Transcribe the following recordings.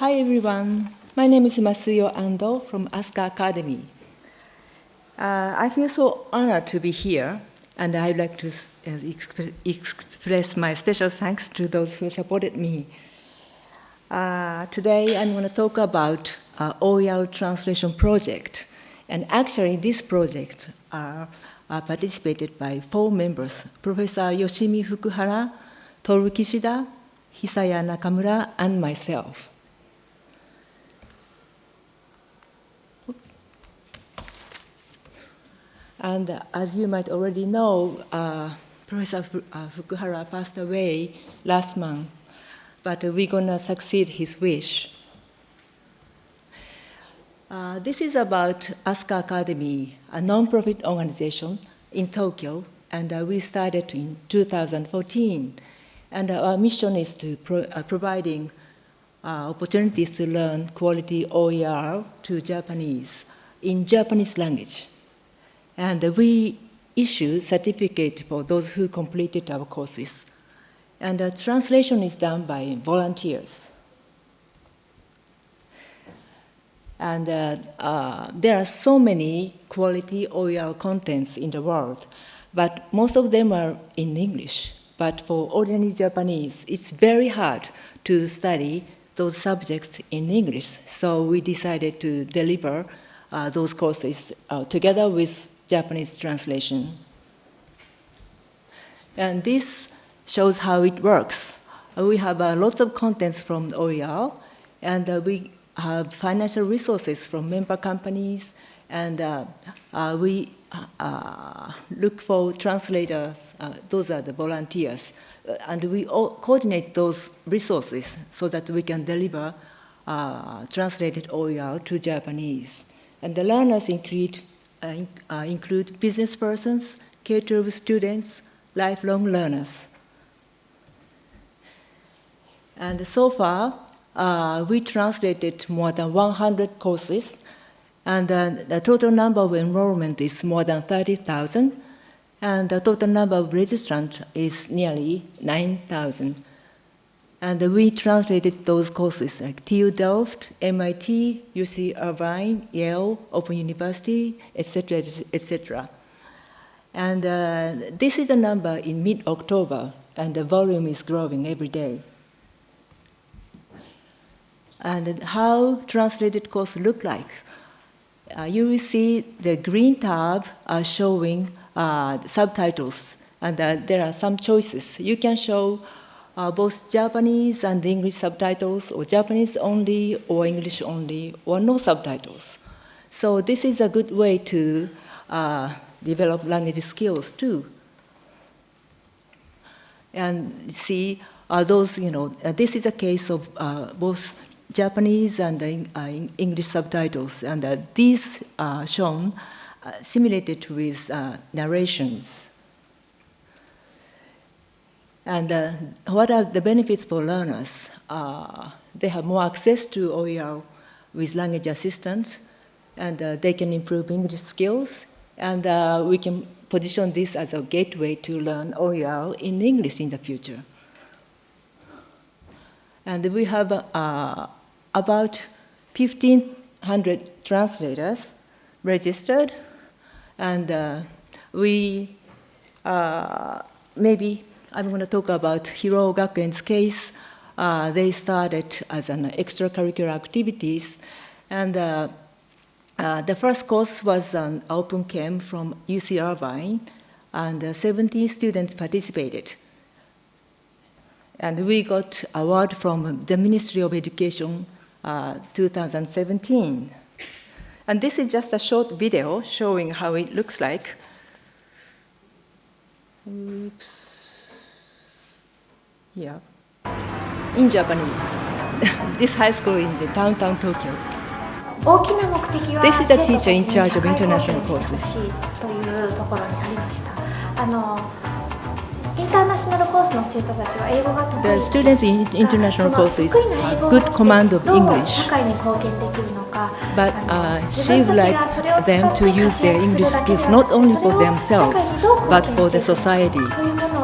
Hi everyone, my name is Masuyo Ando from Asuka Academy. Uh, I feel so honored to be here, and I'd like to uh, exp express my special thanks to those who supported me. Uh, today I'm going to talk about uh, OER translation project, and actually this project are participated by four members, Professor Yoshimi Fukuhara, Toru Kishida, Hisaya Nakamura, and myself. And uh, as you might already know, uh, Professor uh, Fukuhara passed away last month, but we're gonna succeed his wish. Uh, this is about Asuka Academy, a non-profit organization in Tokyo, and uh, we started in 2014. And our mission is to pro uh, providing opportunities to learn quality OER to Japanese in Japanese language. And we issue certificate for those who completed our courses. And the translation is done by volunteers. And uh, uh, there are so many quality OER contents in the world, but most of them are in English. But for ordinary Japanese, it's very hard to study those subjects in English. So we decided to deliver uh, those courses uh, together with Japanese translation. And this shows how it works. Uh, we have uh, lots of contents from OER, and uh, we have financial resources from member companies, and uh, uh, we uh, look for translators, those are the volunteers, and we coordinate those resources so that we can deliver translated OER to Japanese. And the learners include uh, uh, include business persons, K-12 students, lifelong learners. And so far, uh, we translated more than 100 courses, and uh, the total number of enrollment is more than 30,000, and the total number of registrants is nearly 9,000. And we translated those courses like TU Delft, MIT, UC Irvine, Yale, Open University, etc., etc. And uh, this is the number in mid-October, and the volume is growing every day. And how translated course look like. Uh, you will see the green tab are showing uh, subtitles, and uh, there are some choices. You can show uh, both Japanese and English subtitles, or Japanese only, or English only, or no subtitles. So this is a good way to uh, develop language skills too. And see, uh, those, you know, uh, this is a case of uh, both Japanese and uh, English subtitles, and these are shown simulated with narrations. And uh, what are the benefits for learners? Uh, they have more access to OER with language assistance, and uh, they can improve English skills, and uh, we can position this as a gateway to learn OER in English in the future. And we have uh, about 1,500 translators registered, and uh, we maybe I'm going to talk about Hiroo Gakuen's case. Uh, they started as an extracurricular activities, and uh, uh, the first course was an open camp from UC Irvine, and 17 students participated. And we got award from the Ministry of Education uh, 2017. And this is just a short video showing how it looks like. Oops Yeah. In Japanese. this high school in the downtown Tokyo. This is the teacher in charge of international courses. というところにありました。あのインターナショナルコースの生徒たちは英語が得意 The students in international courses have good command of English. But uh, she would like them to use their English skills not only for themselves, but for the society.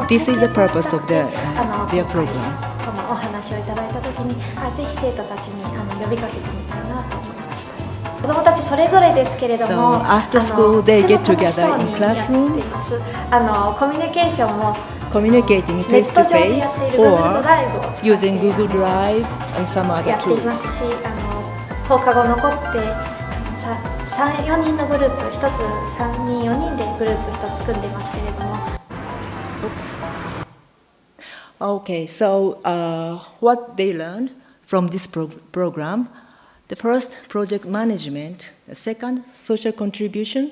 This is the purpose of their, uh, their program. のお話をいただいたときにあぜひ生徒たちにあの呼びかけてみたいなと思いました子どもたちそれぞれですけれども、So after school, they get together in や classroom. あのコミュニケーションも communicating ネ face to face or using Google Drive and some や other tools. 放課後残ってさ34人のグループ1つ3人4人でグループ1つ組んでますけれども Okay, so uh, what they learned from this pro- program the first, project management, the second, social contribution,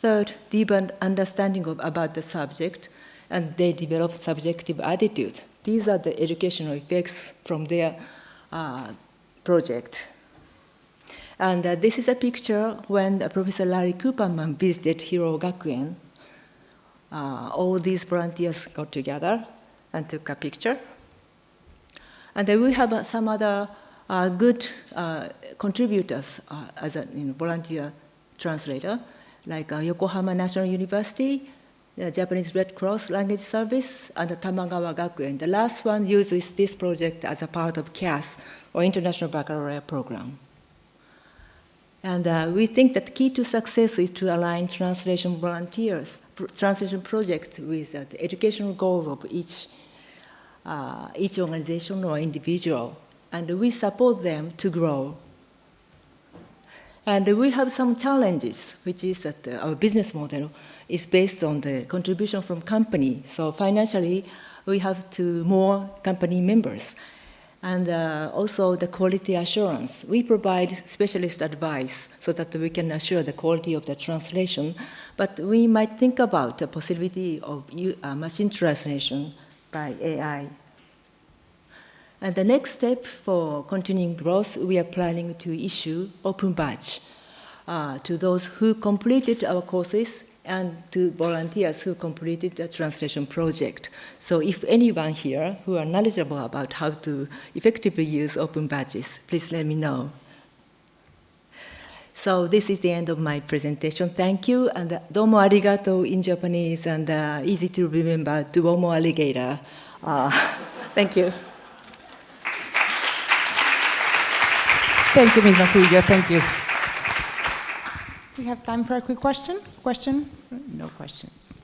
third, deeper understanding of, about the subject, and they developed subjective attitude. These are the educational effects from their uh, project. And uh, this is a picture when uh, Professor Larry Cooperman visited Hiroo Gakuen uh, all these volunteers got together and took a picture. And then we have uh, some other uh, good uh, contributors uh, as a you know, volunteer translator, like uh, Yokohama National University, the Japanese Red Cross Language Service, and the Tamagawa Gakuen. The last one uses this project as a part of CAS, or International Baccalaureate Program. And we think that key to success is to align translation volunteers, translation projects with uh, the educational goals of each, uh, each organization or individual. And we support them to grow. And we have some challenges, which is that uh, our business model is based on the contribution from company. So financially, we have to more company members. And uh, also the quality assurance. We provide specialist advice so that we can assure the quality of the translation, but we might think about the possibility of uh, machine translation by AI. And the next step for continuing growth, we are planning to issue open badge uh, to those who completed our courses and to volunteers who completed the translation project. So if anyone here who are knowledgeable about how to effectively use open badges, please let me know. So this is the end of my presentation. Thank you, and domo arigato in Japanese, and uh, easy to remember, duomo alligator. Uh, thank you. Thank you, Ms. Masuyo. Thank you. We have time for a quick question. Question? No questions.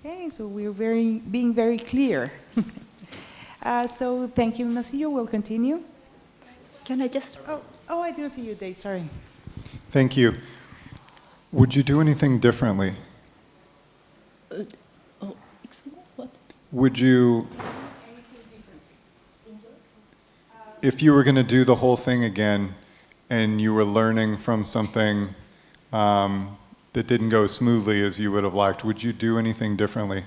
Okay, so we're very being very clear. uh, so thank you, Ms. Masuyo. We'll continue. Can I just Oh, oh, I didn't see you, Dave. Sorry. Thank you. Would you do anything differently? Oh, excuse me, what? Would you, if you were going to do the whole thing again and you were learning from something um, that didn't go smoothly as you would have liked, would you do anything differently?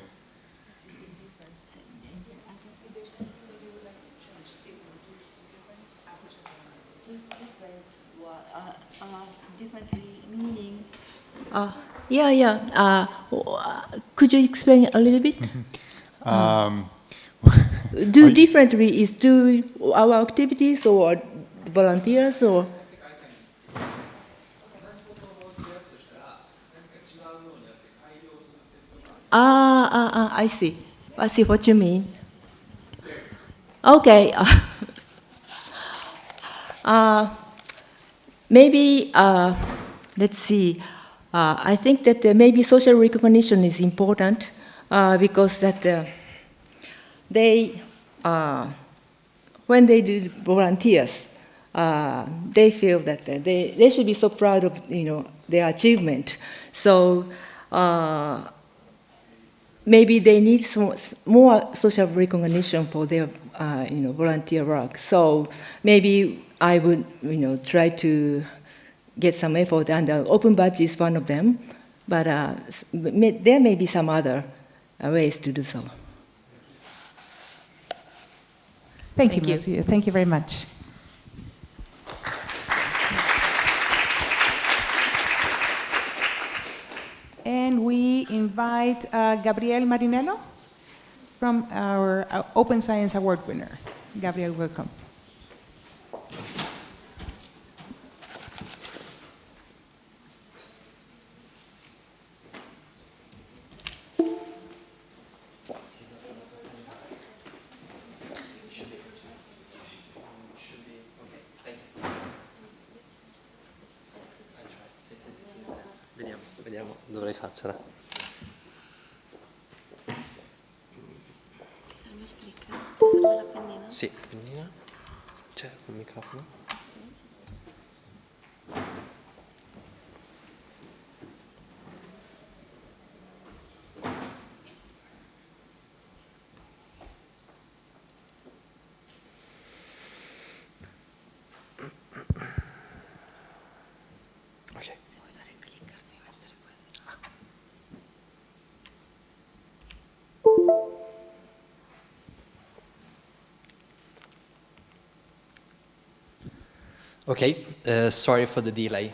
differently meaning? Uh, yeah, yeah. Uh, uh, could you explain a little bit? Um, do differently is do our activities or volunteers or? Ah, ah, ah, I see. I see what you mean. Okay. Uh, maybe, uh, let's see. Uh, I think that uh, maybe social recognition is important uh, because that uh, they, when they do volunteers, they feel that they, they should be so proud of you know their achievement. So maybe they need some, more social recognition for their uh, you know volunteer work. So maybe I would you know try to get some effort, and uh, open badge is one of them. But uh, may, there may be some other uh, ways to do so. Thank, Thank you, you. Thank you very much. And we invite uh, Gabriel Marinello from our uh, Open Science Award winner. Gabriel, welcome. sip ni lah. Cek mikrofon. Okay, uh, sorry for the delay.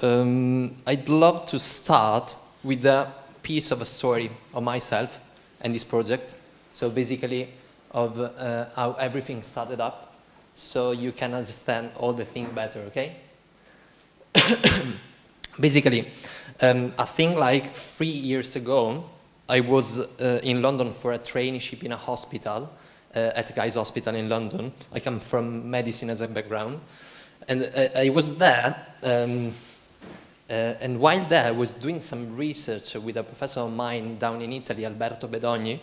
Um, I'd love to start with a piece of a story of myself and this project. So basically of uh, how everything started up so you can understand all the thing better, okay? basically, um, I think like three years ago, I was uh, in London for a traineeship in a hospital, at Guy's Hospital in London. I come from medicine as a background. And uh, I was there, um, uh, and while there, I was doing some research with a professor of mine down in Italy, Alberto Bedogni,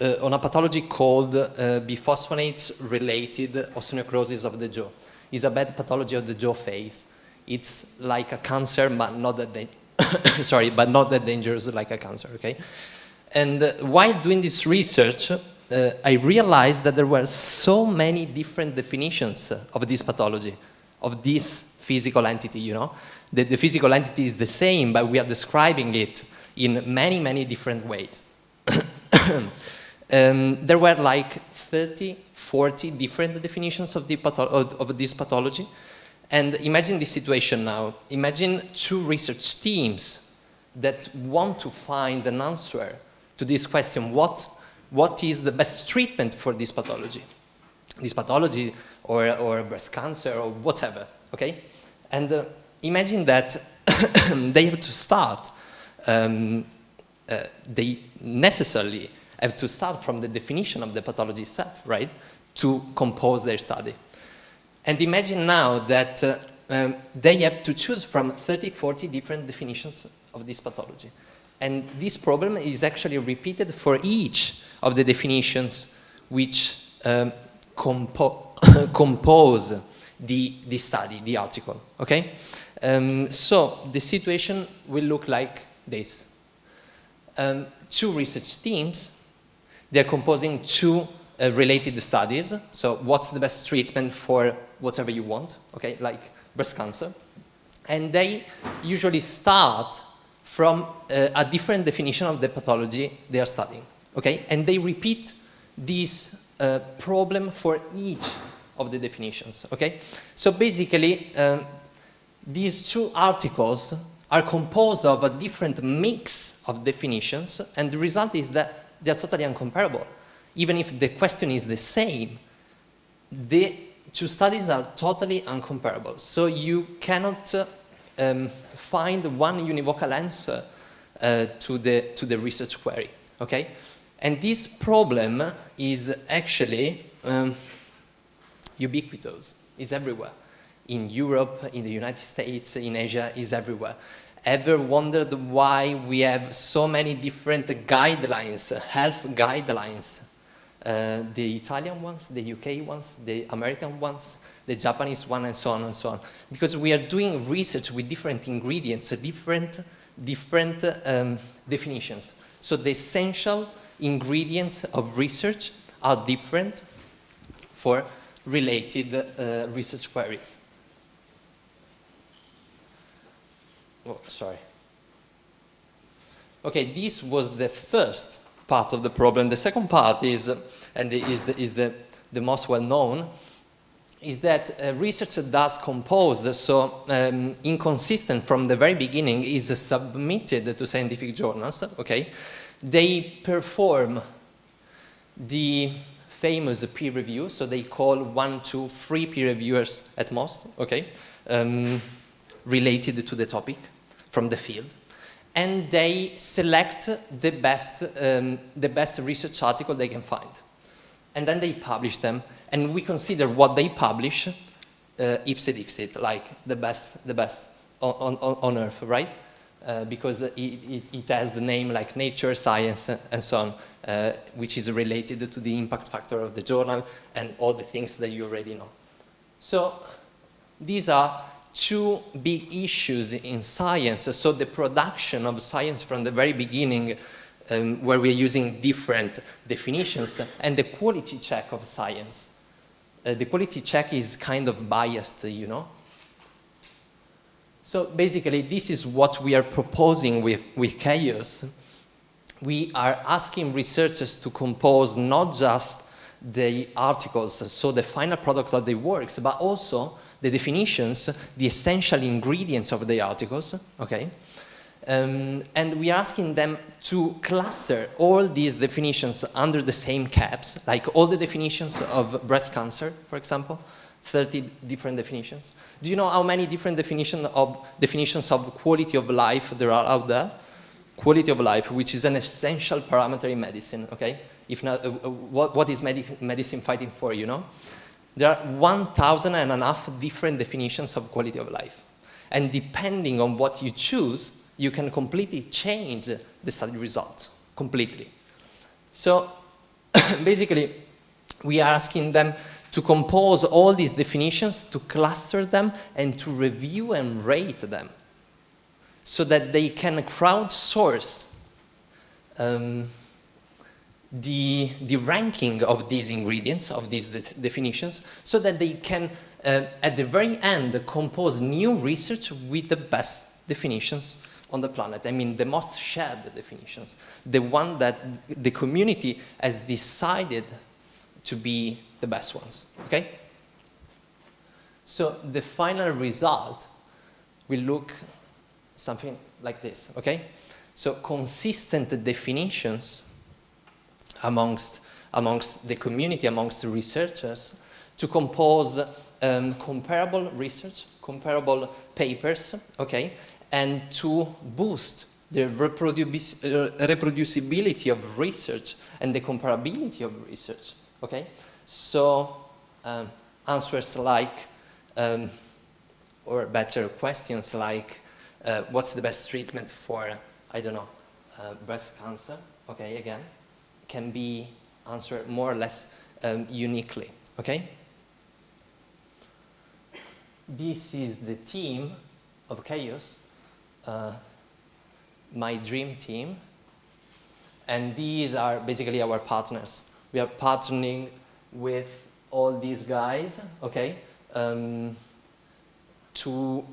uh, on a pathology called uh, biphosphonates-related osteonecrosis of the jaw. It's a bad pathology of the jaw face. It's like a cancer, but not that sorry, but not that dangerous like a cancer. Okay. And uh, while doing this research, uh, I realized that there were so many different definitions of this pathology, of this physical entity, you know. The, the physical entity is the same, but we are describing it in many, many different ways. um, there were like 30, 40 different definitions of, patho- of this pathology. And imagine this situation now. Imagine two research teams that want to find an answer to this question, what, what is the best treatment for this pathology? This pathology or, or breast cancer or whatever, okay? And uh, imagine that they have to start, um, uh, they necessarily have to start from the definition of the pathology itself, right? To compose their study. And imagine now that uh, um, they have to choose from 30, 40 different definitions of this pathology. And this problem is actually repeated for each of the definitions which um, compo compose the, the study, the article, okay? Um, so the situation will look like this. Um, two research teams, they're composing two uh, related studies. So what's the best treatment for whatever you want, okay, like breast cancer. And they usually start from uh, a different definition of the pathology they are studying, okay? And they repeat this uh, problem for each of the definitions, okay? So basically, um, these two articles are composed of a different mix of definitions, and the result is that they are totally uncomparable. Even if the question is the same, the two studies are totally uncomparable. So you cannot uh, um, find one univocal answer uh, to, the, to the research query, okay? And this problem is actually um, ubiquitous, is everywhere. In Europe, in the United States, in Asia, is everywhere. Ever wondered why we have so many different guidelines, health guidelines? Uh, the Italian ones, the UK ones, the American ones, the Japanese one, and so on and so on. Because we are doing research with different ingredients, different, different um, definitions. So the essential ingredients of research are different for related uh, research queries. Oh, sorry. Okay, this was the first part of the problem. The second part is, uh, and is the, is the, the most well known, is that uh, research does composed, so um, inconsistent from the very beginning, is submitted to scientific journals, okay? They perform the famous peer review, so they call one, two, three peer reviewers at most, okay, um, related to the topic from the field and they select the best, um, the best research article they can find. And then they publish them, and we consider what they publish uh, ipse dixit, like the best, the best on, on, on earth, right? Uh, because it, it, it, has the name like nature, science, and so on, uh, which is related to the impact factor of the journal and all the things that you already know. So these are two big issues in science. So the production of science from the very beginning, um, where we're using different definitions, and the quality check of science. Uh, the quality check is kind of biased, you know. So basically, this is what we are proposing with, with Chaos. We are asking researchers to compose not just the articles, so the final product of the works, but also the definitions, the essential ingredients of the articles, okay? Um, and we are asking them to cluster all these definitions under the same caps, like all the definitions of breast cancer, for example, 30 different definitions. Do you know how many different definition of, definitions of quality of life there are out there? Quality of life, which is an essential parameter in medicine, okay? If not, uh, uh what, what is medic medicine fighting for, you know? There are 1,000 and a half different definitions of quality of life. And depending on what you choose, you can completely change the study results, completely. So basically, we are asking them to compose all these definitions, to cluster them, and to review and rate them so that they can crowdsource um, the, the ranking of these ingredients, of these de definitions, so that they can, uh, at the very end, compose new research with the best definitions on the planet. I mean, the most shared definitions, the one that the community has decided to be the best ones, okay? So the final result will look something like this, okay? So consistent definitions amongst, amongst the community, amongst the researchers, to compose um, comparable research, comparable papers, okay, and to boost the uh, reproducibility of research and the comparability of research, okay? So um, answers like, um, or better questions like, uh, what's the best treatment for, I don't know, uh, breast cancer, okay, again, can be answered more or less um, uniquely, okay? This is the team of chaos, uh, my dream team, and these are basically our partners. We are partnering with all these guys, okay, um, to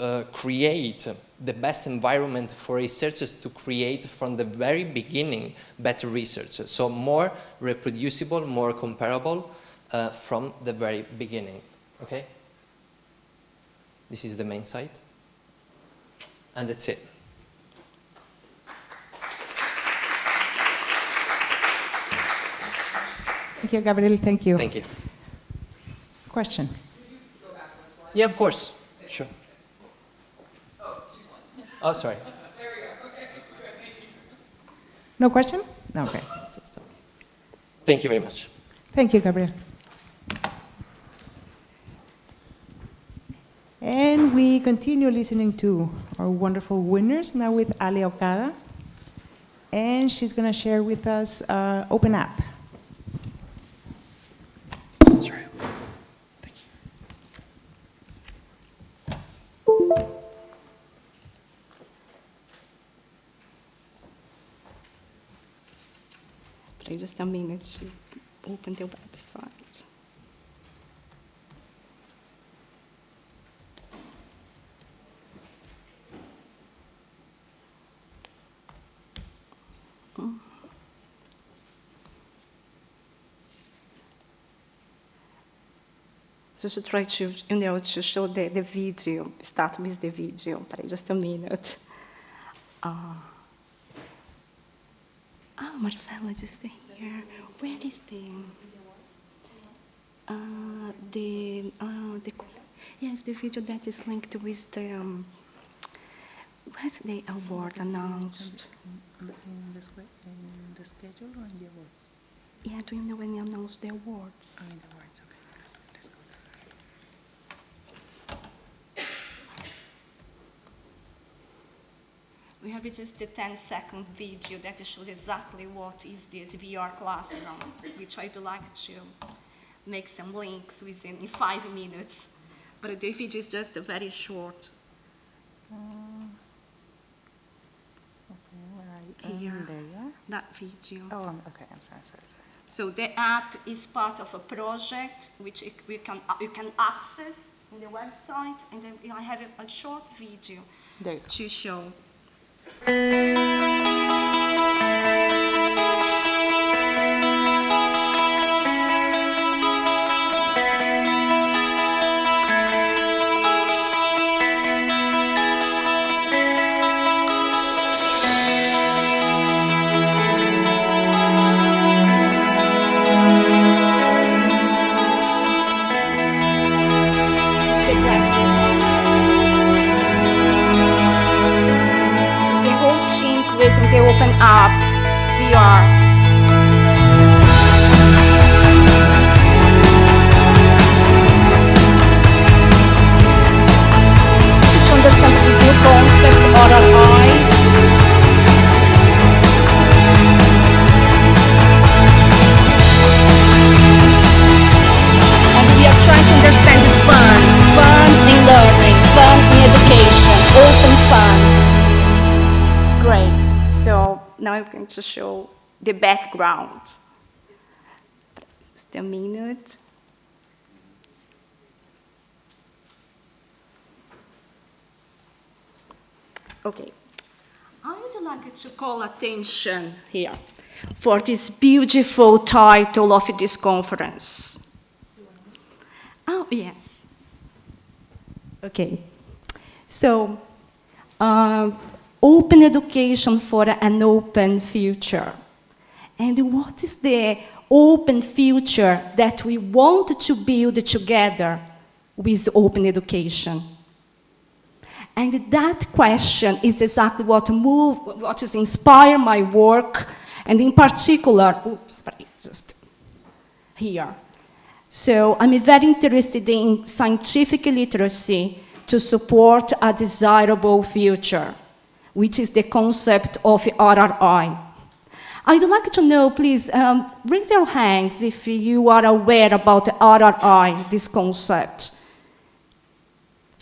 uh, create the best environment for researchers to create from the very beginning better research. So more reproducible, more comparable uh, from the very beginning. Okay? This is the main site. And that's it. Thank you, Gabriel. Thank you. Thank you. Question? Yeah, of course. Sure. Oh, sorry. No question? No, okay. So- so- Thank you very much. Thank you, Gabriel. And we continue listening to our wonderful winners, now with Ali Okada. And she's going to share with us uh, Open App. Just a minute to open the website. Mm. So to try to, you know, to show the, the video, start with the video. Peraí, just a minute. Uh, Ah, Marcela, just here. Where is the uh, the uh, the yes the video that is linked with the um, the award announced? In the, in the schedule or in the awards? Yeah, do you know when they announced the awards? Oh, in the awards, okay. Let's, let's go there. We have just a 10 second video that shows exactly what is this VR classroom, which I'd like to make some links within in five minutes. But the video is just a very short. Where are you? Here. Um, there you are. That video. Oh, um, okay, I'm sorry, sorry, sorry. So the app is part of a project which you- we can, uh, you can access in the website, and then I have a, a short video There you go. to show. It's call attention here for this beautiful title of this conference. Oh, yes. Okay. So, uh, open education for an open future. And what is the open future that we want to build together with open education? And that question is exactly what move, what has inspired my work, and in particular, oops, just here. So I'm very interested in scientific literacy to support a desirable future, which is the concept of RRI. I'd like to know, please, um, raise your hands if you are aware about the RRI, this concept.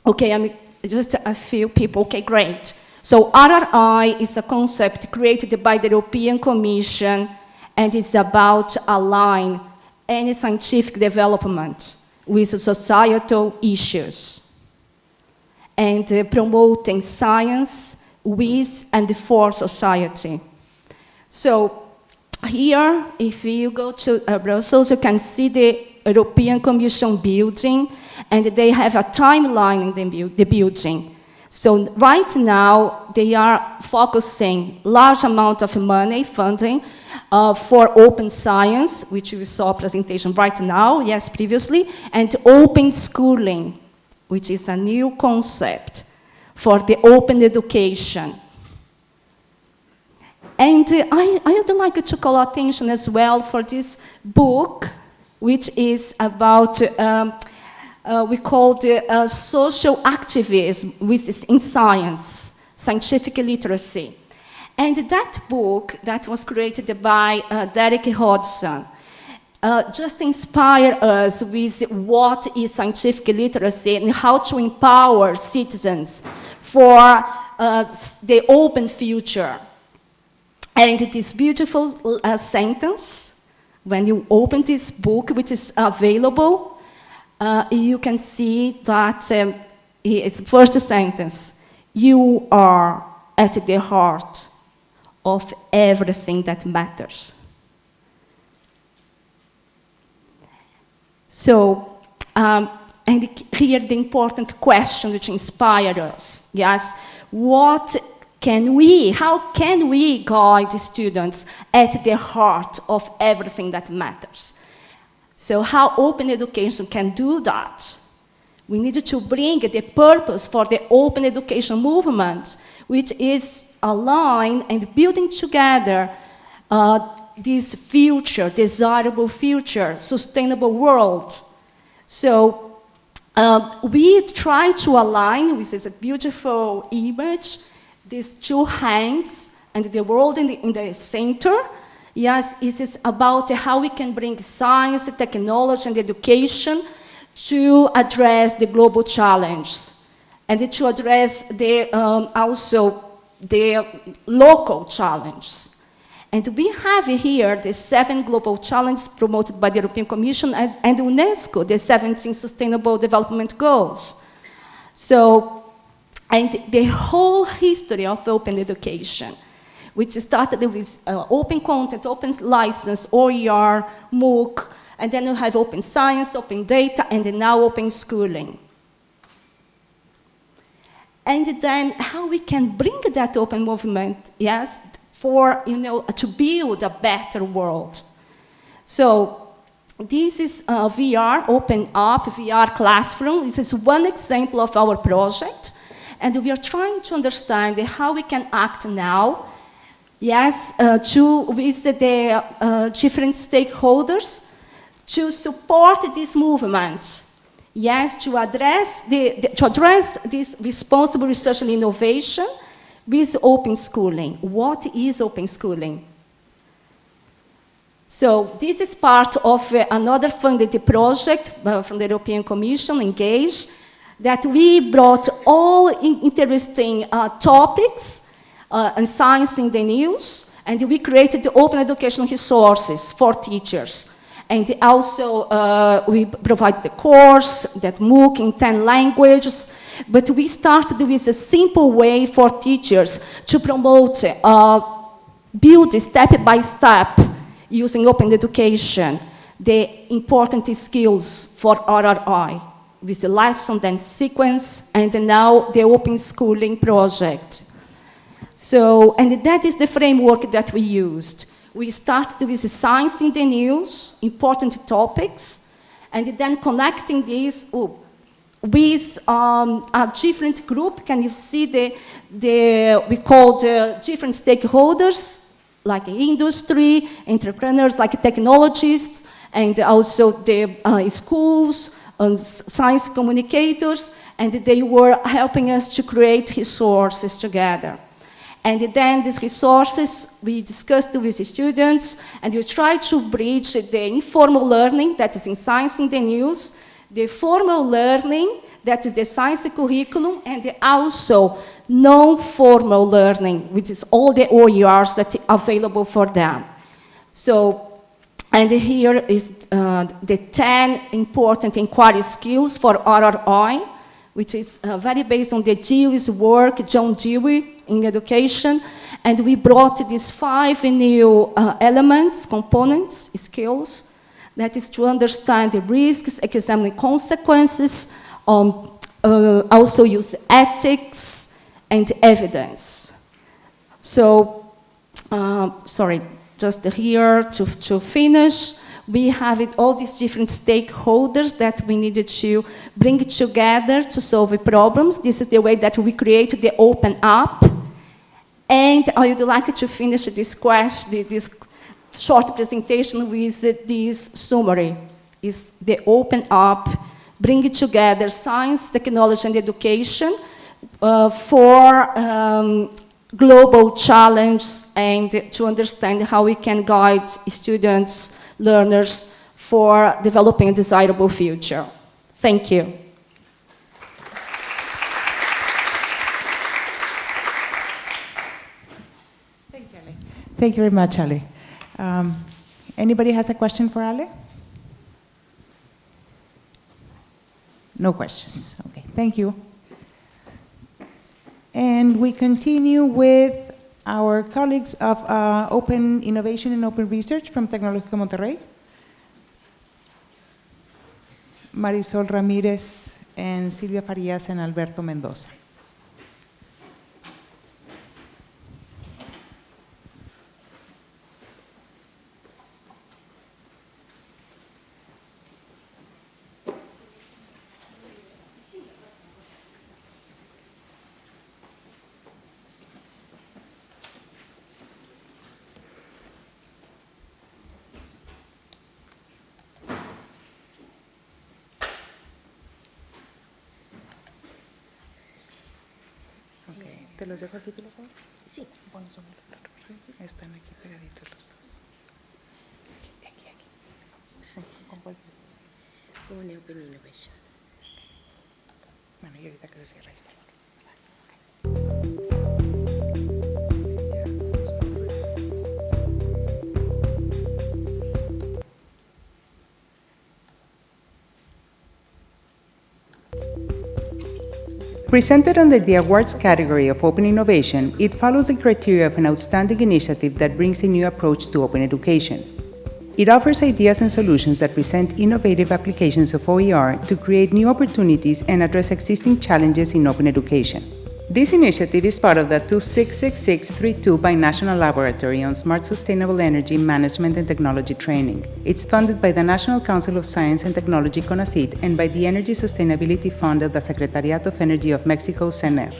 Okay, I mean, just a few people. Okay, great. So RRI is a concept created by the European Commission and it's about align any scientific development with societal issues and uh, promoting science with and for society. So here, if you go to uh, Brussels, you can see the European Commission building, and they have a timeline in the, the building. So right now, they are focusing large amount of money, funding, uh, for open science, which we saw presentation right now, yes, previously, and open schooling, which is a new concept for the open education. And uh, I, I would like to call attention as well for this book, which is about, um, uh, we call it uh, social activism in science, scientific literacy. And that book that was created by uh, Derek Hodson uh, just inspire us with what is scientific literacy and how to empower citizens for uh, the open future. And this beautiful uh, sentence, when you open this book, which is available, uh, you can see that um, it's first sentence, you are at the heart of everything that matters. So, um, and here the important question which inspired us, yes, what can we, how can we guide the students at the heart of everything that matters? So how open education can do that? We need to bring the purpose for the open education movement, which is aligned and building together uh, this future, desirable future, sustainable world. So uh, we try to align with this beautiful image these two hands and the world in the, in the center. Yes, it is about how we can bring science, technology, and education to address the global challenge and to address the, um, also the local challenges. And we have here the seven global challenges promoted by the European Commission and, and UNESCO, the 17 Sustainable Development Goals. So, and the whole history of open education, which started with uh, open content, open license, OER, MOOC, and then you have open science, open data, and now open schooling. And then how we can bring that open movement, yes, for, you know, to build a better world. So this is uh, VR, Open Up, VR Classroom. This is one example of our project. And we are trying to understand how we can act now, yes, uh, to, with the uh, different stakeholders to support this movement. Yes, to address, the, the, to address this responsible research and innovation with open schooling. What is open schooling? So this is part of uh, another funded project uh, from the European Commission, Engage, that we brought all in interesting uh, topics uh, and science in the news, and we created the open educational resources for teachers. And also, uh, we provide the course, that MOOC in 10 languages, but we started with a simple way for teachers to promote, uh, build step by step, using open education, the important skills for RRI, with the lesson, then sequence, and now the open schooling project. So, and that is the framework that we used. We started with science in the news, important topics, and then connecting these oh, with um, a different group. Can you see the, the we call the different stakeholders, like industry, entrepreneurs, like technologists, and also the uh, schools, um, science communicators, and they were helping us to create resources together. And then these resources we discussed with the students and we try to bridge the informal learning that is in science in the news, the formal learning that is the science curriculum and also non-formal learning, which is all the OERs that are available for them. So, and here is uh, the 10 important inquiry skills for RRI, which is uh, very based on the Dewey's work, John Dewey, in education, and we brought these five new uh, elements, components, skills, that is to understand the risks, examine consequences, um, uh, also use ethics and evidence. So, uh, sorry, just here to, to finish, we have it, all these different stakeholders that we needed to bring together to solve the problems. This is the way that we create the open up and I would like to finish this, this short presentation with this summary. Is the open up, bring together science, technology, and education uh, for um, global challenge and to understand how we can guide students, learners for developing a desirable future. Thank you. Thank you very much, Ali. Um, anybody has a question for Ali? No questions. Okay, thank you. And we continue with our colleagues of uh, Open Innovation and Open Research from Tecnológico Monterrey. Marisol Ramírez and Silvia Farías and Alberto Mendoza. ¿Te los dejo aquí, tú los sabes? Sí. Bueno, son Están aquí pegaditos los dos. Aquí, aquí, aquí. ¿Con, con cuál empiezas? Con Open Innovation. Bueno, y ahorita que se cierra, ahí está. Presented under the awards category of open innovation, it follows the criteria of an outstanding initiative that brings a new approach to open education. It offers ideas and solutions that present innovative applications of OER to create new opportunities and address existing challenges in open education. This initiative is part of the 266632 Binational Laboratory on Smart Sustainable Energy Management and Technology Training. It's funded by the National Council of Science and Technology, CONACYT, and by the Energy Sustainability Fund of the Secretariat of Energy of Mexico, SENER.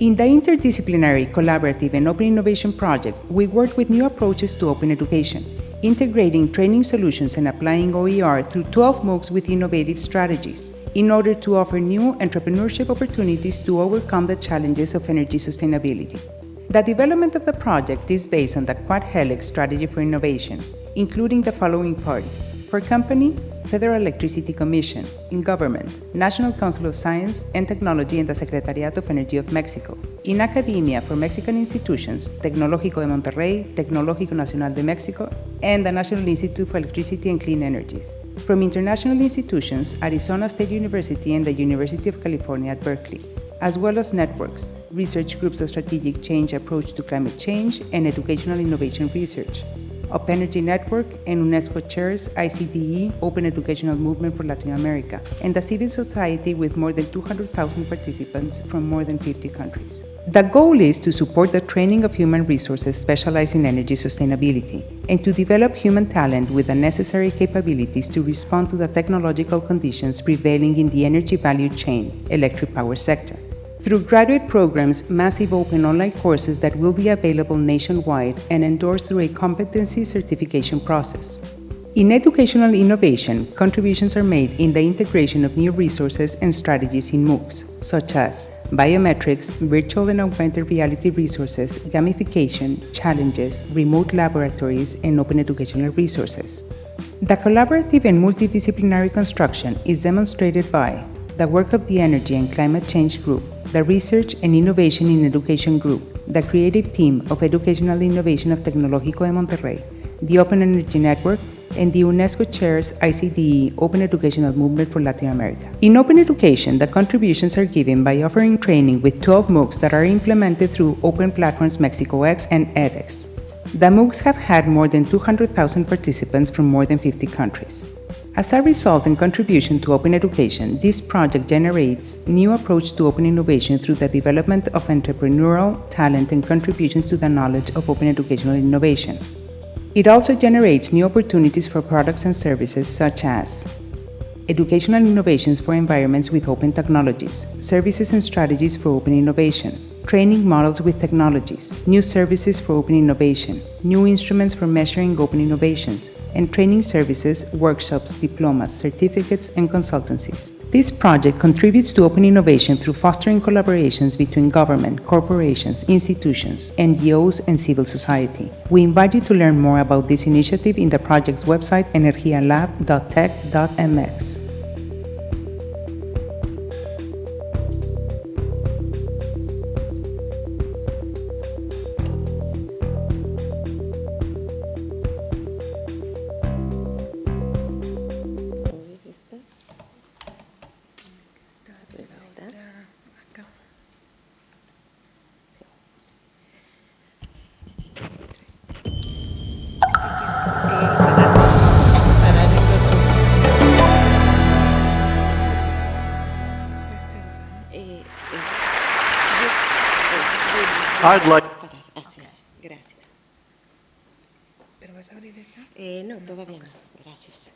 In the interdisciplinary, collaborative, and open innovation project, we work with new approaches to open education, integrating training solutions and applying OER through 12 MOOCs with innovative strategies in order to offer new entrepreneurship opportunities to overcome the challenges of energy sustainability. The development of the project is based on the Quad Helix strategy for innovation, including the following parties. For company, Federal Electricity Commission, in government, National Council of Science and Technology and the Secretariat of Energy of Mexico. In academia, for Mexican institutions, Tecnológico de Monterrey, Tecnológico Nacional de Mexico, and the National Institute for Electricity and Clean Energies. From international institutions, Arizona State University and the University of California at Berkeley, as well as networks, research groups of strategic change approach to climate change and educational innovation research, Up Energy Network and UNESCO chairs ICDE Open Educational Movement for Latin America, and a civil society with more than 200,000 participants from more than 50 countries. The goal is to support the training of human resources specialized in energy sustainability and to develop human talent with the necessary capabilities to respond to the technological conditions prevailing in the energy value chain, electric power sector. Through graduate programs, massive open online courses that will be available nationwide and endorsed through a competency certification process. In educational innovation, contributions are made in the integration of new resources and strategies in MOOCs, such as biometrics, virtual and augmented reality resources, gamification, challenges, remote laboratories, and open educational resources. The collaborative and multidisciplinary construction is demonstrated by the work of the Energy and Climate Change Group, the Research and Innovation in Education Group, the creative team of Educational Innovation of Tecnológico de Monterrey, the Open Energy Network, and the UNESCO chairs ICDE Open Educational Movement for Latin America. In open education, the contributions are given by offering training with 12 MOOCs that are implemented through Open Platforms Mexico X and edX. The MOOCs have had more than 200,000 participants from more than 50 countries. As a result and contribution to open education, this project generates new approach to open innovation through the development of entrepreneurial talent and contributions to the knowledge of open educational innovation. It also generates new opportunities for products and services such as educational innovations for environments with open technologies, services and strategies for open innovation, training models with technologies, new services for open innovation, new instruments for measuring open innovations, and training services, workshops, diplomas, certificates, and consultancies. This project contributes to open innovation through fostering collaborations between government, corporations, institutions, NGOs, and civil society. We invite you to learn more about this initiative in the project's website energialab.tech.mx. I'd like- gracias. ¿Pero vas a abrir esta? Eh, no, todavía no. Gracias.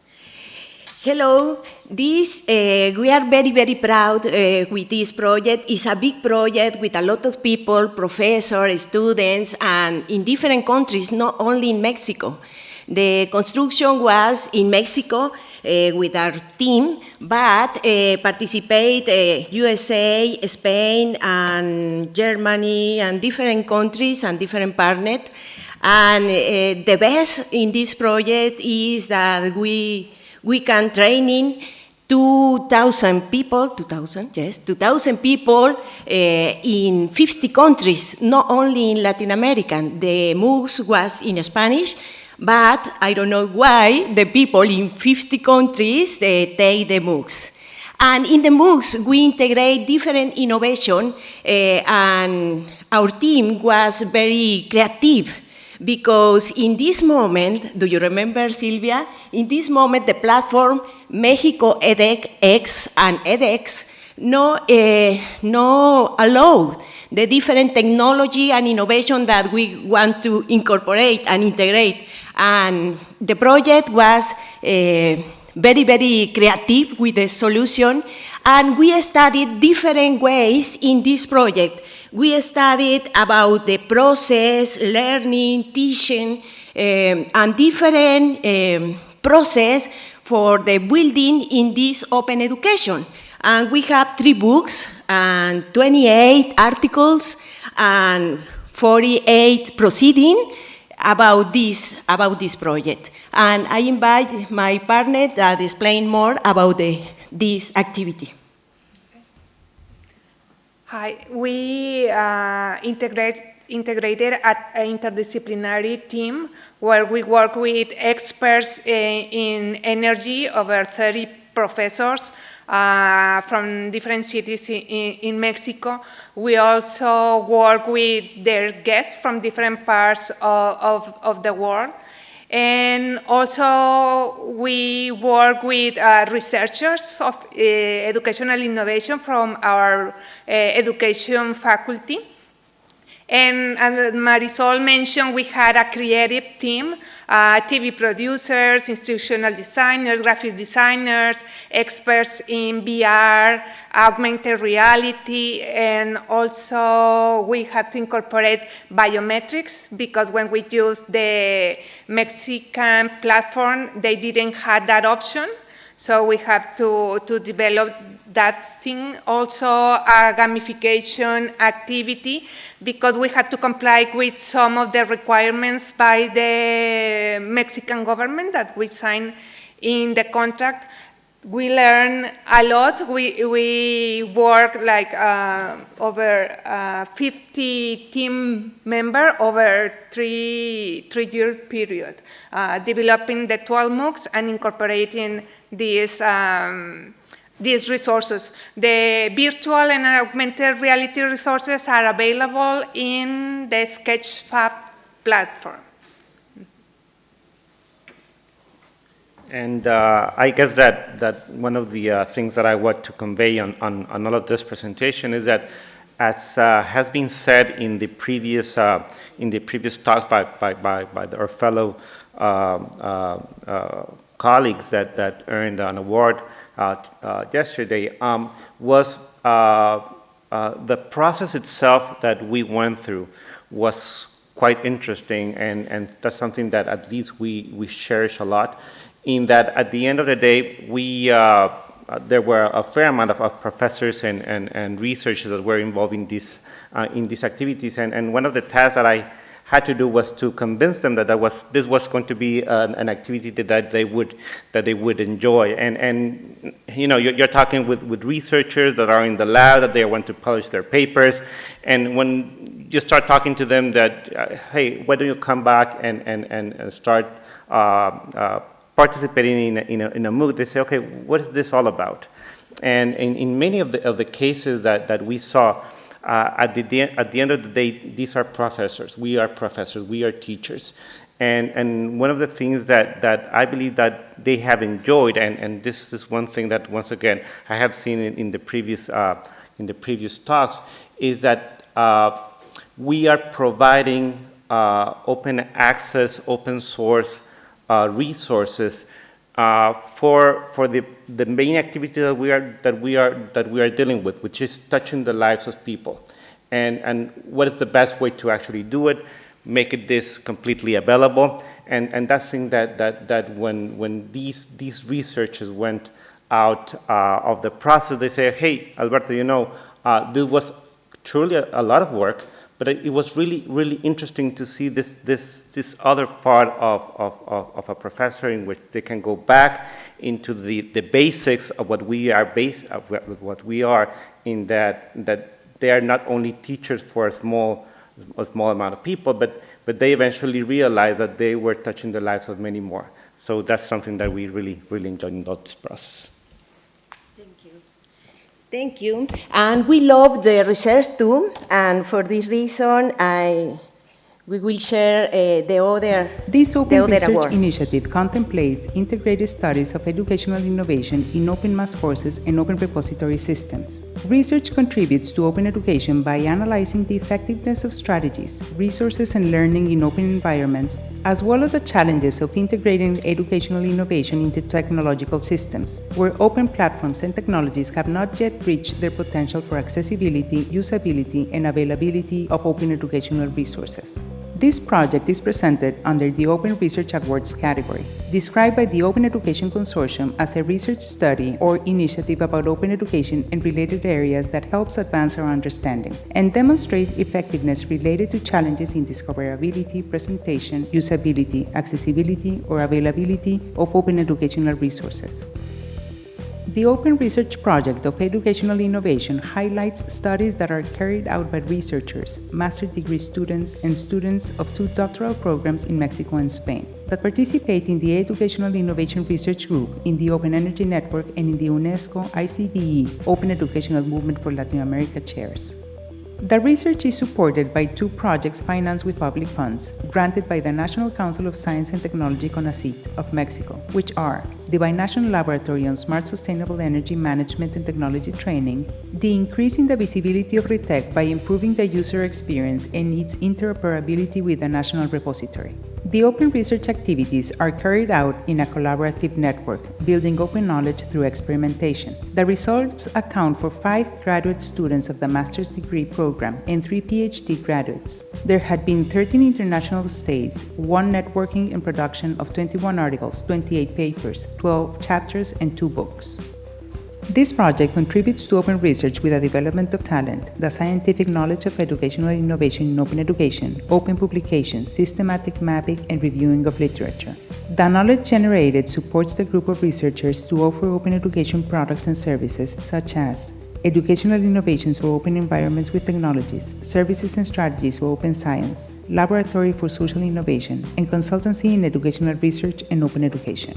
Hello, this uh, we are very very proud uh, with this project. It's a big project with a lot of people, professors, students, and in different countries, not only in Mexico. The construction was in Mexico, with our team, but uh, participate uh, USA, Spain, and Germany, and different countries and different partners. And the best in this project is that we, we can training 2,000 people, 2,000, yes, 2,000 people uh, in 50 countries, not only in Latin America. The MOOCs was in Spanish, but I don't know why the people in 50 countries they take the MOOCs. And in the MOOCs, we integrate different innovation, uh, and our team was very creative because in this moment, do you remember, Silvia? In this moment, the platform Mexico edX and edX no, uh, no allow the different technology and innovation that we want to incorporate and integrate. And the project was uh, very, very creative with the solution. And we studied different ways in this project we studied about the process, learning, teaching, um, and different um, process for the building in this open education. And we have three books and 28 articles and 48 proceeding about this, about this project. And I invite my partner to explain more about the, this activity. Hi, we uh, integrate, integrated an interdisciplinary team where we work with experts in, in energy, over 30 professors uh, from different cities in, in, Mexico. We also work with their guests from different parts of, of, of the world. And also we work with uh, researchers of uh, educational innovation from our uh, education faculty. And Marisol mentioned, we had a creative team, uh, TV producers, institutional designers, graphic designers, experts in VR, augmented reality, and also we had to incorporate biometrics because when we used the Mexican platform, they didn't have that option. So we have to, to develop that thing, also a gamification activity, because we had to comply with some of the requirements by the Mexican government that we signed in the contract. We learn a lot. We, we work like uh, over uh, 50 team member over three, three year period, uh, developing the 12 MOOCs and incorporating these um, these resources. The virtual and augmented reality resources are available in the Sketchfab platform. And uh, I guess that, that one of the uh, things that I want to convey on, on, on, all of this presentation is that as uh, has been said in the previous, uh, in the previous talks by, by, by, by our fellow uh, uh, colleagues that, that earned an award uh, uh, yesterday um, was uh, the process itself that we went through was quite interesting and, and that's something that at least we, we cherish a lot in that at the end of the day we uh, there were a fair amount of, of, professors and, and, and researchers that were involved in, this, uh, in these activities. And, and one of the tasks that I had to do was to convince them that, that was, this was going to be an, an activity that, they would, that they would enjoy. And, and you know, you're, you're, talking with, with researchers that are in the lab, that they want to publish their papers. And when you start talking to them that, uh, hey, why don't you come back and, and, and, and start uh, uh, participating in a, in, a, in a MOOC, they say, okay, what is this all about? And in, in many of the, of the cases that, that we saw, uh, at, the, at the end of the day, these are professors. We are professors. We are teachers. And, and one of the things that, that I believe that they have enjoyed, and, and this is one thing that, once again, I have seen in, in the, previous, uh, in the previous talks, is that uh, we are providing uh, open access, open source uh, resources uh, for, for the, the main activity that we, are, that, we are, that we are dealing with, which is touching the lives of people. And, and what is the best way to actually do it? Make it this completely available. And, and that's thing that, that, that when, when these, these researchers went out uh, of the process, they say, hey, Alberto, you know, uh, this was truly a, a, lot of work, but it, was really, really interesting to see this, this, this other part of, of, of, of, a professor in which they can go back into the, the basics of what we are base, of what we are in that, that they are not only teachers for a small, a small amount of people, but, but they eventually realized that they were touching the lives of many more. So that's something that we really, really enjoyed in this process. Thank you. And we love the research too, and for this reason, I we will share uh, the other This Open other Research award. Initiative contemplates integrated studies of educational innovation in open mass courses and open repository systems. Research contributes to open education by analyzing the effectiveness of strategies, resources, and learning in open environments, as well as the challenges of integrating educational innovation into technological systems, where open platforms and technologies have not yet reached their potential for accessibility, usability, and availability of open educational resources. This project is presented under the Open Research Awards category, described by the Open Education Consortium as a research study or initiative about open education and related areas that helps advance our understanding and demonstrate effectiveness related to challenges in discoverability, presentation, usability, accessibility, or availability of open educational resources. The Open Research Project of Educational Innovation highlights studies that are carried out by researchers, master's degree students, and students of two doctoral programs in Mexico and Spain that participate in the Educational Innovation Research Group in the Open Energy Network and in the UNESCO ICDE Open Educational Movement for Latin America chairs. The research is supported by two projects financed with public funds, granted by the National Council of Science and Technology CONACYT of Mexico, which are the Binational Laboratory on Smart Sustainable Energy Management and Technology Training, the Increasing the Visibility of RITEC by improving the user experience and its interoperability with the National Repository. The open research activities are carried out in a collaborative network, building open knowledge through experimentation. The results account for five graduate students of the master's degree program and three PhD graduates. There had been 13 international stays, one networking and production of 21 articles, 28 papers, 12 chapters, and two books. This project contributes to open research with the development of talent, the scientific knowledge of educational innovation in open education, open publication, systematic mapping, and reviewing of literature. The knowledge generated supports the group of researchers to offer open education products and services such as educational innovations for open environments with technologies, services and strategies for open science, laboratory for social innovation, and consultancy in educational research and open education.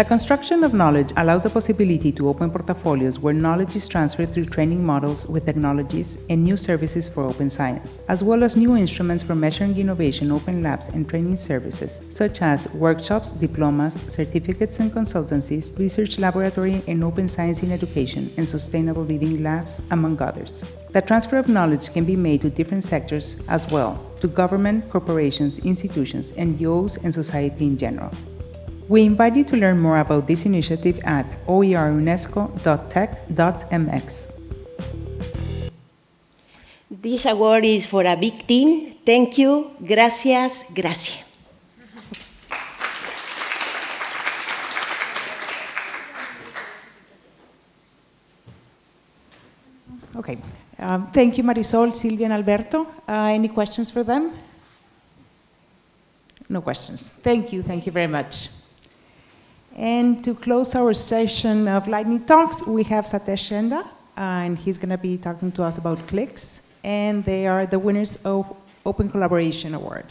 The construction of knowledge allows the possibility to open portfolios where knowledge is transferred through training models with technologies and new services for open science, as well as new instruments for measuring innovation, open labs, and training services, such as workshops, diplomas, certificates and consultancies, research laboratory and open science in education, and sustainable living labs, among others. The transfer of knowledge can be made to different sectors as well, to government, corporations, institutions, NGOs, and society in general. We invite you to learn more about this initiative at oerunesco.tech.mx. This award is for a big team. Thank you. Gracias. Gracias. Okay. Um, thank you, Marisol, Silvia, and Alberto. Uh, any questions for them? No questions. Thank you. Thank you very much. And to close our session of lightning talks, we have Satish Shenda, uh, and he's going to be talking to us about CLIX, and they are the winners of Open Collaboration Award.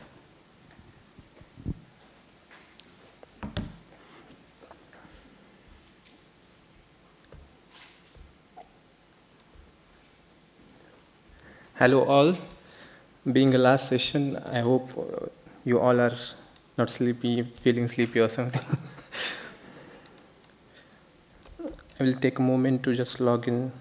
Hello all. Being a last session, I hope you all are not sleepy, feeling sleepy or something. I will take a moment to just log in.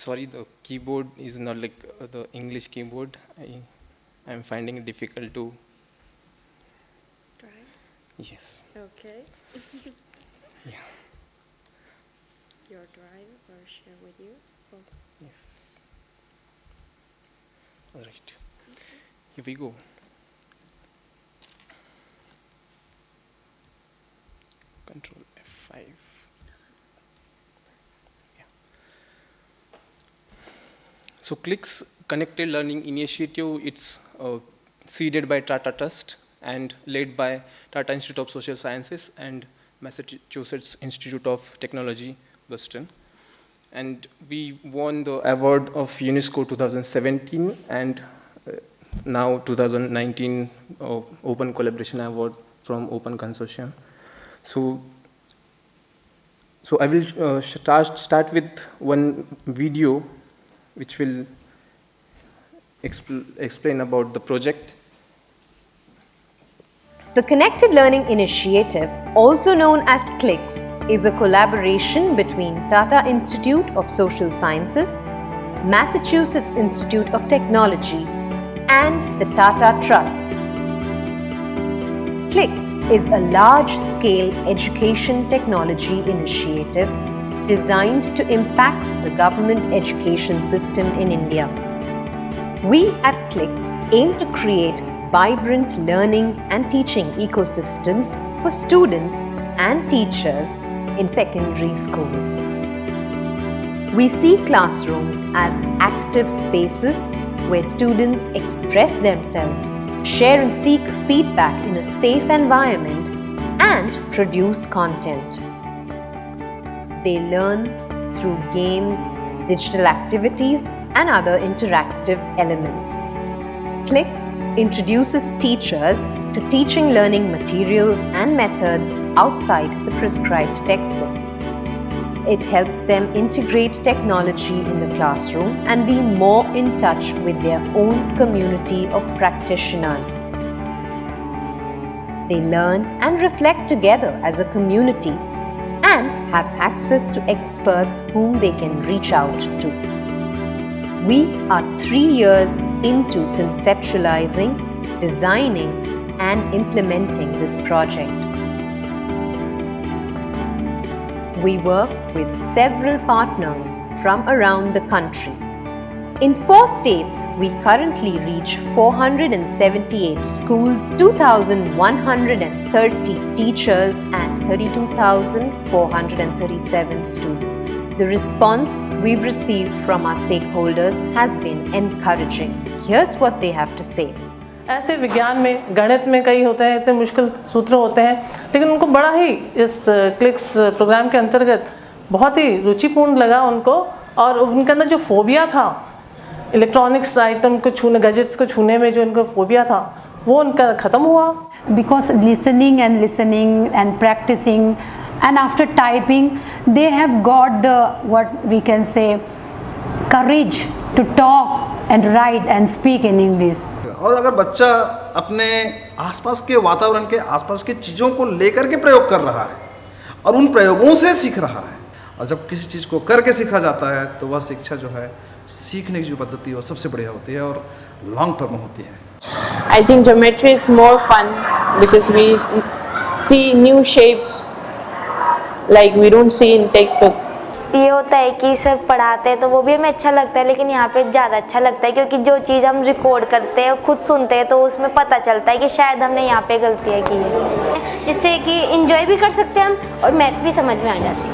Sorry, the keyboard is not like uh, the English keyboard. I, I'm finding it difficult to. Try. Yes. Okay. Yeah. Your drive or share with you? Oh. Yes. All right. Here we go. Control F5. So CLIX Connected Learning Initiative, it's uh, seeded by Tata Trust and led by Tata Institute of Social Sciences and Massachusetts Institute of Technology, Boston. And we won the award of UNESCO 2017 and uh, now 2019 uh, Open Collaboration Award from Open Consortium. So, so I will uh, start, start with one video which will expl explain about the project. The Connected Learning Initiative, also known as CLIX, is a collaboration between Tata Institute of Social Sciences, Massachusetts Institute of Technology, and the Tata Trusts. CLIX is a large-scale education technology initiative designed to impact the government education system in India. We at CLIX aim to create vibrant learning and teaching ecosystems for students and teachers in secondary schools. We see classrooms as active spaces where students express themselves, share and seek feedback in a safe environment, and produce content. They learn through games, digital activities, and other interactive elements. CLIX introduces teachers to teaching learning materials and methods outside the prescribed textbooks. It helps them integrate technology in the classroom and be more in touch with their own community of practitioners. They learn and reflect together as a community have access to experts whom they can reach out to. We are three years into conceptualizing, designing, and implementing this project. We work with several partners from around the country. In four states, we currently reach 478 schools, 2,130 teachers, and 32,437 students. The response we've received from our stakeholders has been encouraging. Here's what they have to say. ऐसे विज्ञान में गणित में कई होते हैं इतने मुश्किल सूत्र होते हैं लेकिन उनको बड़ा ही इस क्लिक्स प्रोग्राम के अंतर्गत बहुत ही रुचिपूर्ण लगा उनको और उनके अंदर जो फोबिया था इलेक्ट्रॉनिक्स आइटम को छूने गजेट्स को छूने में जो उनको फोबिया था वो उनका ख़त्म हुआ। Because listening and listening and practicing and after typing they have got the what we can say courage to talk and write and speak in english. और अगर बच्चा अपने आसपास के वातावरण के आसपास की चीज़ों को लेकर के प्रयोग कर रहा है और उन प्रयोगों से सीख रहा है और जब किसी चीज़ को करके सीखा जाता है तो वह शिक्षा जो है सीखने की जो पद्धति है वो सबसे बढ़िया होती है और लॉन्ग टर्म होती है। I think geometry is more fun because we see new shapes like we don't see in textbook. ये होता है कि सर पढ़ाते हैं तो वो भी हमें अच्छा लगता है लेकिन यहाँ पे ज़्यादा अच्छा लगता है क्योंकि जो चीज़ हम रिकॉर्ड करते हैं खुद सुनते हैं तो उसमें पता चलता है कि शायद हमने यहाँ पे गलतियाँ की है जिससे कि इंजॉय भी कर सकते हैं हम और मैथ भी समझ में आ जाती है।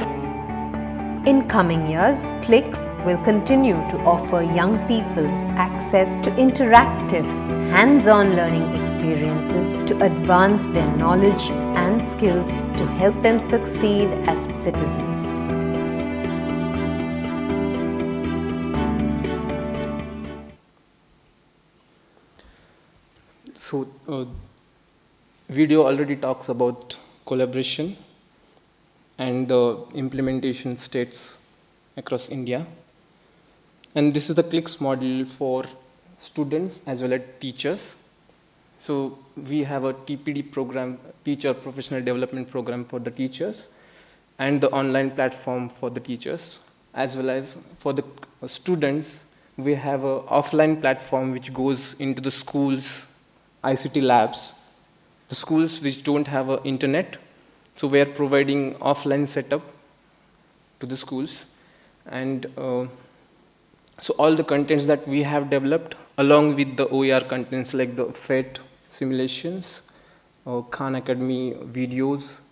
In coming years, CLIX will continue to offer young people access to interactive, hands-on learning experiences to advance their knowledge and skills to help them succeed as citizens. So, uh, video already talks about collaboration and the implementation states across India. And this is the CLIX model for students as well as teachers. So we have a TPD program, Teacher Professional Development Program for the teachers, and the online platform for the teachers, as well as for the students, we have an offline platform which goes into the schools, ICT labs, the schools which don't have an internet. So we are providing offline setup to the schools. And uh, so all the contents that we have developed along with the OER contents like the PhET simulations, uh, Khan Academy videos,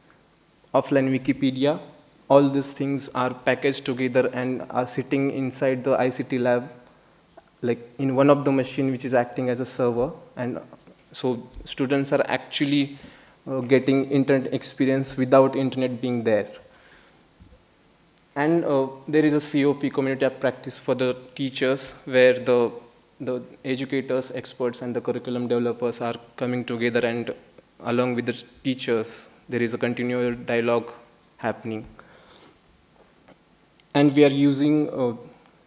offline Wikipedia, all these things are packaged together and are sitting inside the ICT lab like in one of the machine which is acting as a server and so students are actually getting internet experience without internet being there. And uh, there is a COP community of practice for the teachers where the, the educators, experts, and the curriculum developers are coming together and along with the teachers, there is a continual dialogue happening. And we are using uh,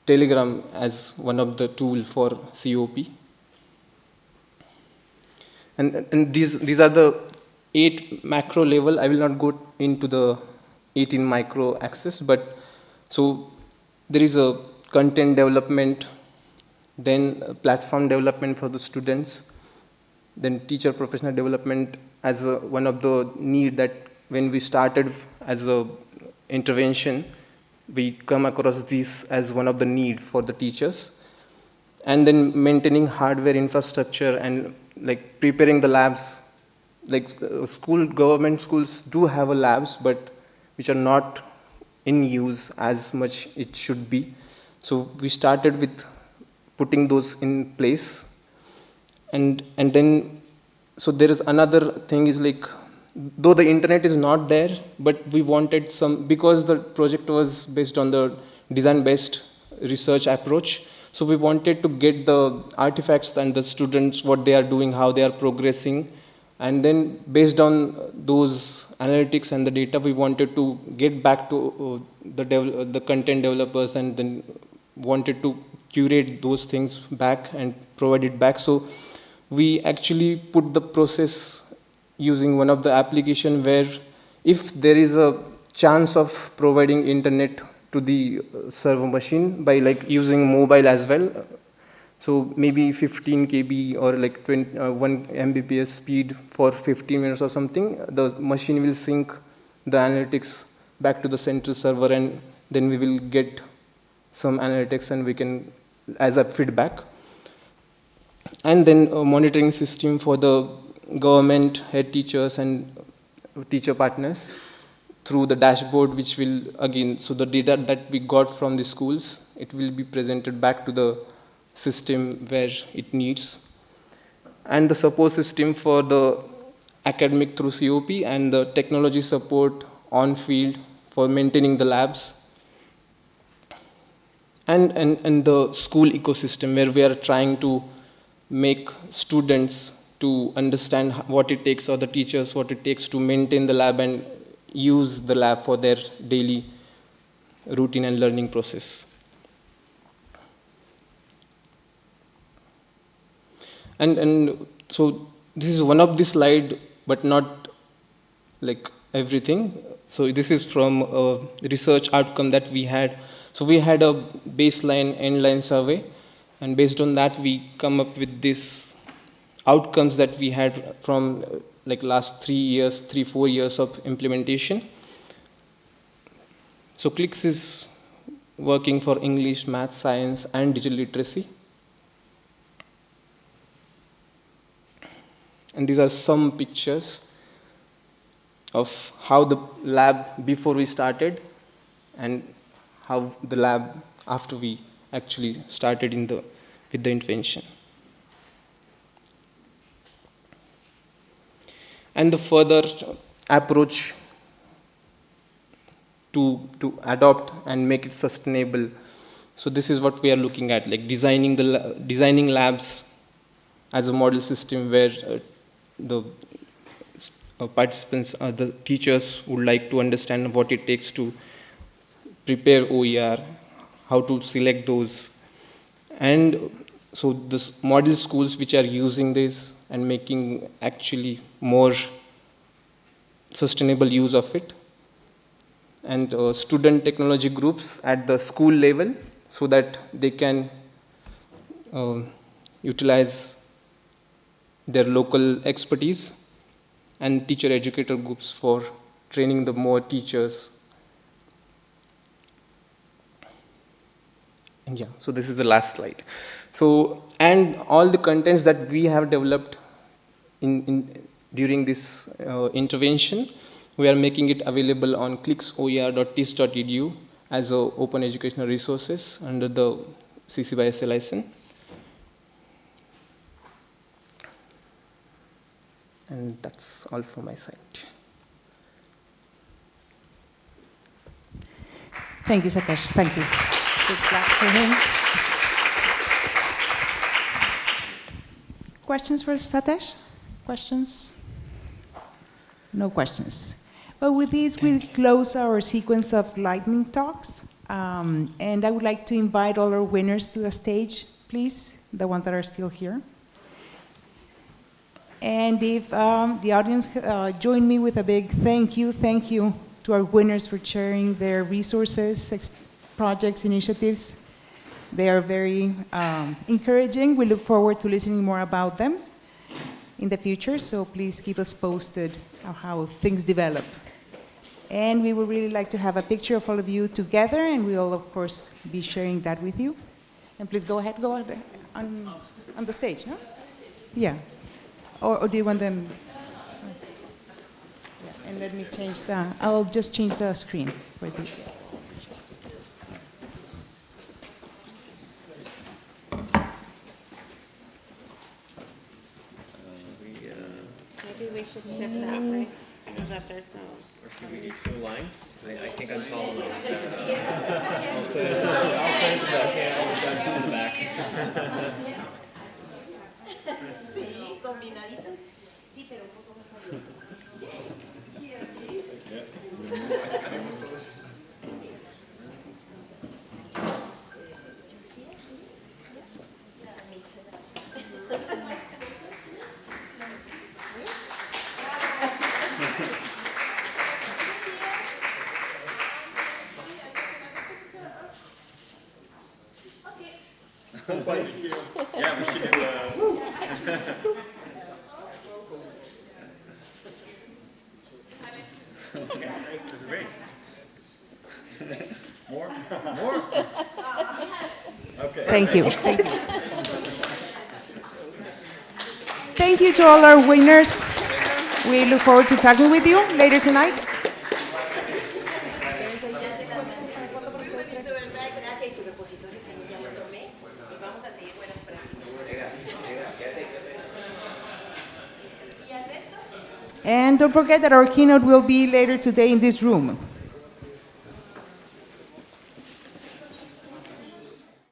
Telegram as one of the tool for COP. And, and these, these are the eight macro level. I will not go into the 18 micro axis, but so there is a content development, then platform development for the students, then teacher professional development as a, one of the need that when we started as a intervention, we come across this as one of the need for the teachers. And then maintaining hardware infrastructure and like preparing the labs. Like uh, school, government schools do have a labs, but which are not in use as much it should be. So we started with putting those in place. And, and then, so there is another thing is like though the internet is not there, but we wanted some, because the project was based on the design-based research approach, so we wanted to get the artifacts and the students, what they are doing, how they are progressing, and then based on those analytics and the data, we wanted to get back to uh, the, the content developers and then wanted to curate those things back and provide it back. So we actually put the process using one of the application where if there is a chance of providing internet to the uh, server machine by like using mobile as well so maybe 15 kb or like 20, uh, 1 mbps speed for 15 minutes or something the machine will sync the analytics back to the central server and then we will get some analytics and we can as a feedback. And then a monitoring system for the government, head teachers, and teacher partners through the dashboard, which will, again, so the data that we got from the schools, it will be presented back to the system where it needs. And the support system for the academic through COP and the technology support on field for maintaining the labs. And, and, and the school ecosystem where we are trying to make students to understand what it takes or the teachers what it takes to maintain the lab and use the lab for their daily routine and learning process. And, and so this is one of the slide, but not like everything. So this is from a research outcome that we had. So we had a baseline endline survey, and based on that we come up with this outcomes that we had from like last three years, three, four years of implementation. So CLIX is working for English, math, science, and digital literacy. And these are some pictures of how the lab before we started and how the lab after we actually started in the, with the intervention. and the further approach to, to adopt and make it sustainable. So this is what we are looking at, like designing, the, designing labs as a model system where uh, the uh, participants, uh, the teachers would like to understand what it takes to prepare OER, how to select those. And so this model schools which are using this and making actually more sustainable use of it. and uh, student technology groups at the school level so that they can uh, utilize their local expertise and teacher educator groups for training the more teachers. And yeah, so this is the last slide. So, and all the contents that we have developed in, in during this uh, intervention, we are making it available on clixoer.tiss.edu as a open educational resources under the CC by SA license. And that's all from my side. Thank you, Satish. Thank you. Big clap for him. Questions for Satish? Questions? No questions. Well, with this, we close our sequence of lightning talks. Um, and I would like to invite all our winners to the stage, please, the ones that are still here. And if um, the audience uh, join me with a big thank you, thank you to our winners for sharing their resources, projects, initiatives. They are very um, encouraging. We look forward to listening more about them in the future, so please keep us posted on how things develop. And we would really like to have a picture of all of you together, and we'll, of course, be sharing that with you. And please go ahead, go ahead on, on the stage, no? Yeah. Or, or do you want them? Yeah, and let me change the, I'll just change the screen for the. Maybe we should shift that way, so that there's no. Or should we each do lines? I, I think I'm tall enough. I'll stand, I'll stand in the back, Sí, pero un más abierto. Thank you. Thank you. Thank you to all our winners. We look forward to talking with you later tonight. And don't forget that our keynote will be later today in this room.